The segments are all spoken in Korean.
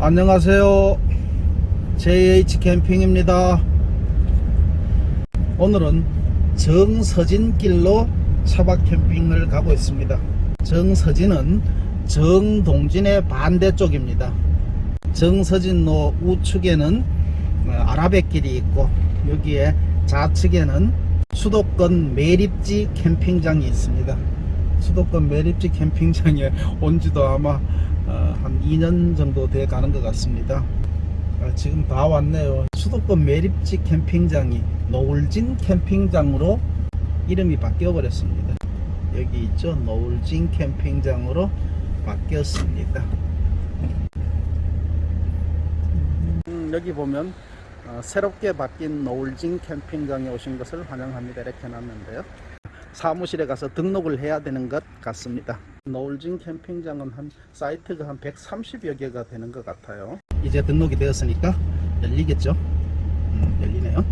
안녕하세요. JH 캠핑입니다. 오늘은 정서진길로 차박 캠핑을 가고 있습니다. 정서진은 정동진의 반대쪽입니다. 정서진로 우측에는 어, 아라뱃길이 있고 여기에 좌측에는 수도권 매립지 캠핑장이 있습니다. 수도권 매립지 캠핑장에 온 지도 아마 어, 한 2년 정도 돼 가는 것 같습니다. 아, 지금 다 왔네요. 수도권 매립지 캠핑장이 노을진 캠핑장으로 이름이 바뀌어 버렸습니다. 여기 있죠. 노을진 캠핑장으로 바뀌었습니다. 음, 여기 보면 어, 새롭게 바뀐 노을진 캠핑장에 오신 것을 환영합니다. 이렇게 해놨는데요. 사무실에 가서 등록을 해야 되는 것 같습니다. 노을진 캠핑장은 한 사이트가 한 130여 개가 되는 것 같아요. 이제 등록이 되었으니까 열리겠죠? 음, 열리네요.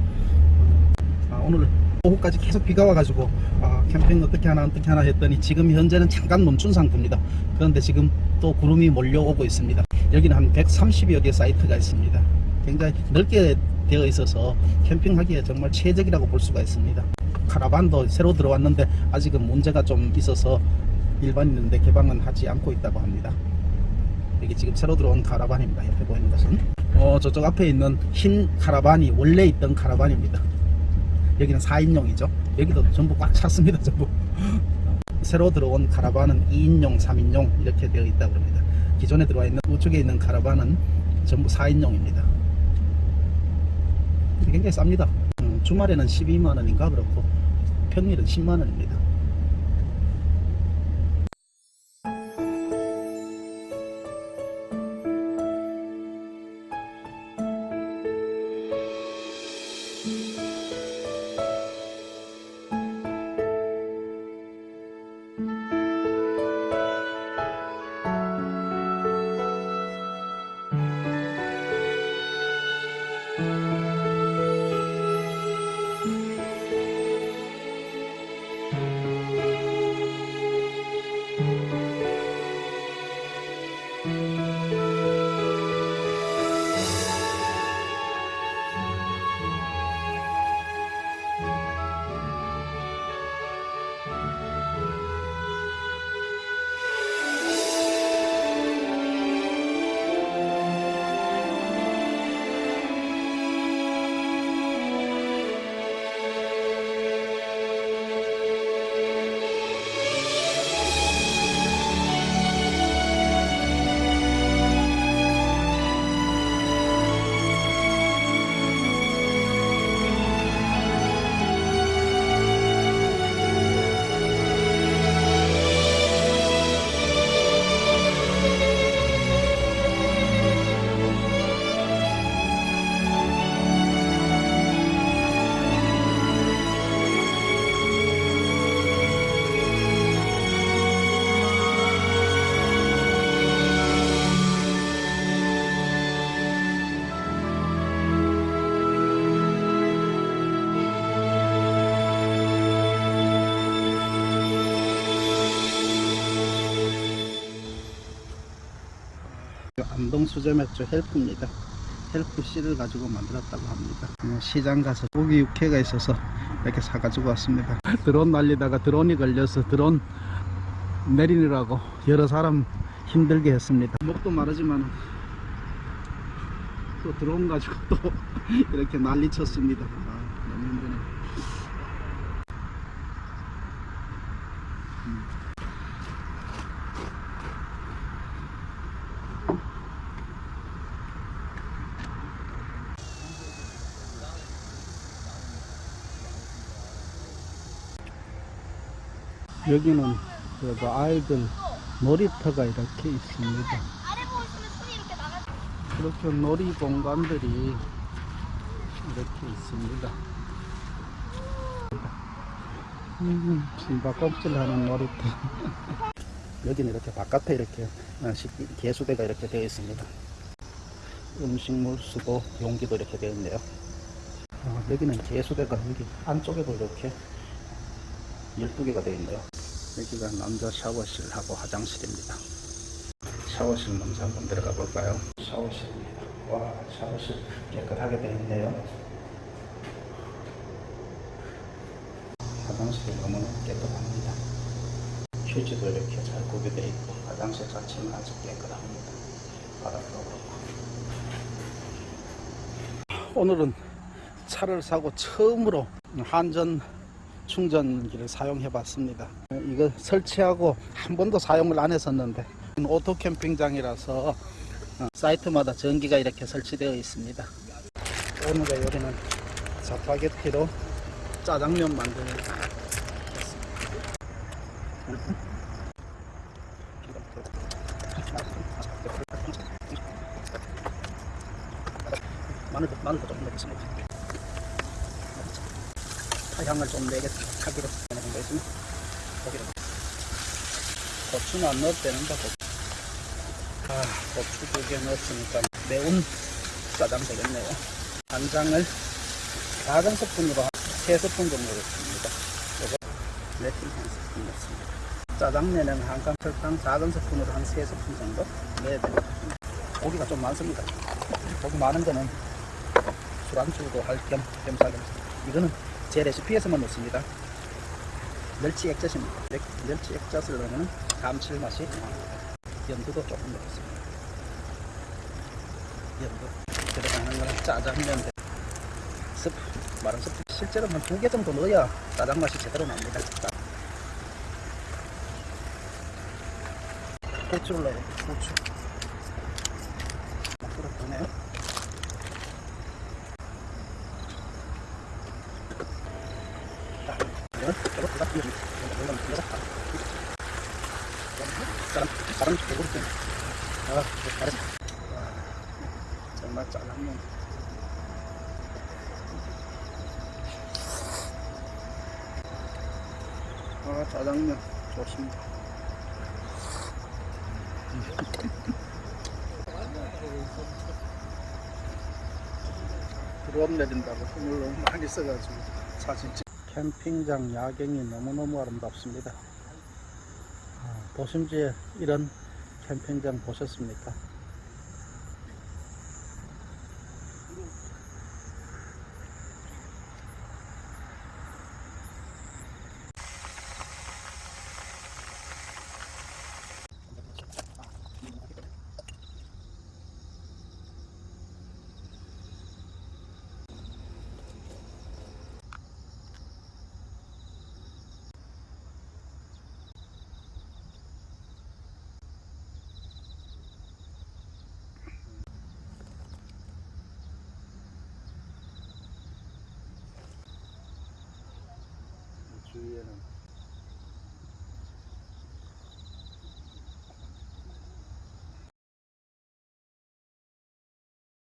아, 오늘 오후까지 계속 비가 와가지고 아, 캠핑 어떻게 하나 어떻게 하나 했더니 지금 현재는 잠깐 멈춘 상태입니다. 그런데 지금 또 구름이 몰려오고 있습니다. 여기는 한 130여 개 사이트가 있습니다. 굉장히 넓게 되어 있어서 캠핑하기에 정말 최적이라고 볼 수가 있습니다. 카라반도 새로 들어왔는데 아직은 문제가 좀 있어서 일반인인데 개방은 하지 않고 있다고 합니다. 여기 지금 새로 들어온 카라반입니다. 옆에 보이는 것은 어, 저쪽 앞에 있는 흰 카라반이 원래 있던 카라반입니다. 여기는 4인용이죠. 여기도 전부 꽉 찼습니다. 전부. 새로 들어온 카라반은 2인용, 3인용 이렇게 되어 있다고 합니다. 기존에 들어와 있는 우측에 있는 카라반은 전부 4인용입니다. 굉장히 쌉니다. 음, 주말에는 12만 원인가 그렇고 평일은 10만 원입니다. 안동 수제맥주 hemp입니다. hemp 씨를 가지고 만들었다고 합니다. 어, 시장 가서 고기 육회가 있어서 이렇게 사가지고 왔습니다. 드론 날리다가 드론이 걸려서 드론 내리느라고 여러 사람 힘들게 했습니다. 목도 마르지만 또 드론 가지고 또 이렇게 난리 쳤습니다. 아, 너무 힘드네. 여기는 그 아이들 놀이터가 이렇게 있습니다. 이렇게 놀이 공간들이 이렇게 있습니다. 음, 신바껍질 하는 놀이터. 여기는 이렇게 바깥에 이렇게 어, 식- 개수대가 이렇게 되어 있습니다. 음식물 수도 용기도 이렇게 되어 있네요. 어, 여기는 개수대가 여기 안쪽에도 이렇게 12개가 되어 있네요. 여기가 남자 샤워실하고 화장실입니다. 샤워실 먼저 한번 들어가 볼까요? 샤워실입니다. 와, 샤워실 깨끗하게 되어 있네요. 화장실이 너무나 깨끗합니다. 휴지도 이렇게 잘 구비되어 있고 화장실 자체는 아주 깨끗합니다. 바닥도 그렇고. 오늘은 차를 사고 처음으로 한전 충전기를 사용해 봤습니다. 이거 설치하고 한 번도 사용을 안 했었는데 오토 캠핑장이라서 어, 사이트마다 전기가 이렇게 설치되어 있습니다. 오늘의 요리는 짜파게티로 짜장면 만들겠습니다. 마늘도 마늘도 좀 넣겠습니다. 향을 좀 내게 하기로 하는 거 있으면 고기를 고추는 안 넣어도 되는데 고추. 아, 고추 두 개 넣었으니까 매운 짜장 되겠네요. 간장을 작은 스푼으로 한세 스푼 정도 넣습니다. 이거 매실 한 스푼 넣습니다. 짜장면에는 한강 설탕 작은 스푼으로 한세 스푼 정도 넣어야 됩니다. 고기가 좀 많습니다. 고기 많은 거는 술안주도 할 겸 겸사겸사. 이거는 제 레시피에서만 넣습니다. 멸치 액젓입니다. 멸- 멸치 액젓을 넣으면 감칠맛이. 연두도 조금 넣겠습니다. 연두 들어가는 거는 짜장면 대- 스프 마른 스프 실제로 한 두 개 정도 넣어야 짜장 맛이 제대로 납니다. 자. 고추를 넣어요. 고추. 막 들어가네요. 배고플 때. 아, 잘했어. 정말 짜장면. 아, 짜장면 좋습니다. 드럼 내린다고 힘을 너무 많이 써가지고 사진 찍. 캠핑장 야경이 너무너무 아름답습니다. 아, 도심지에 이런 캠핑장 보셨습니까?